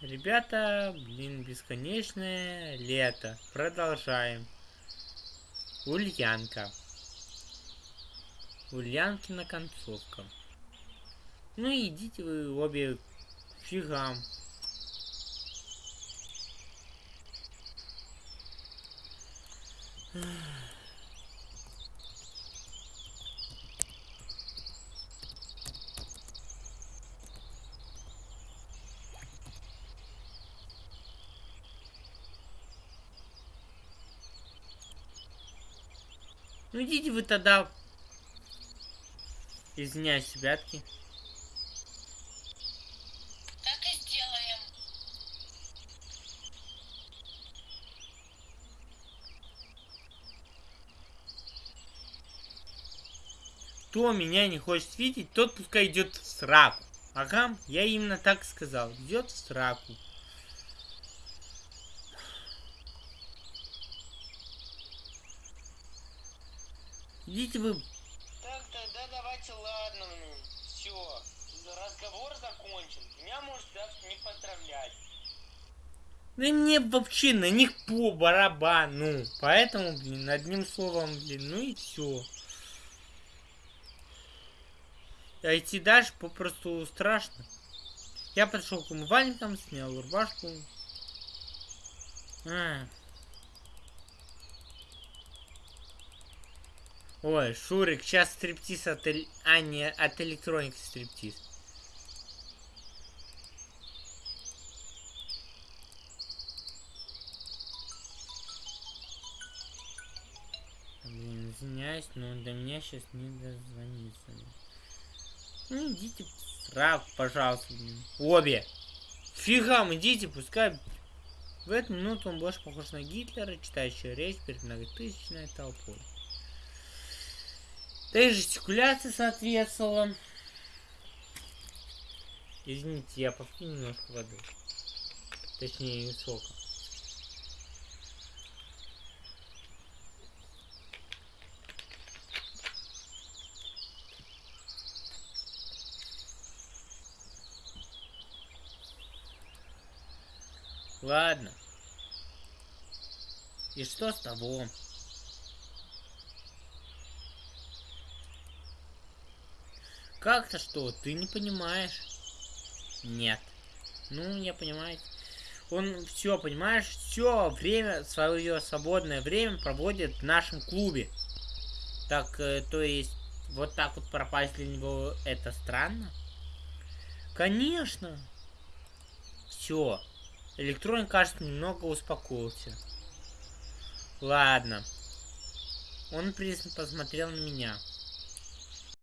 Ребята, блин, бесконечное лето. Продолжаем. Ульянка. Ульянкина концовка. Ну идите вы обе фигам. Ну идите вы тогда. Извиняюсь, ребятки. Так и сделаем. Кто меня не хочет видеть, тот пускай идет в сраку. Ага, я именно так сказал. Идет в сраку. Идите вы Так, тогда давайте, ладно, ну, все, разговор закончен. Меня можете завтра не поздравлять. Да мне вообще на них по барабану. Поэтому, блин, одним словом, блин, ну и все. А идти дальше попросту страшно. Я подошел к умывальникам, снял рубашку. А. Ой, Шурик, сейчас стриптиз от, а не от электроники стриптиз. Блин, извиняюсь, но до меня сейчас не дозвониться. Ну идите в сраку, пожалуйста, блин. Обе. Фигам, идите, пускай. В эту минуту он больше похож на Гитлера, читающего речь перед многотысячной толпой. Да и жестикуляция соответствовала. Извините, я попью немножко воды. Точнее, сока. Ладно. И что с того? Как-то что? Ты не понимаешь? Нет. Ну, я понимаю. Он все, понимаешь, все время, свое свободное время проводит в нашем клубе. Так, э, то есть, вот так вот пропасть для него это странно? Конечно. Все. Электроник, кажется, немного успокоился. Ладно. Он пристально посмотрел на меня.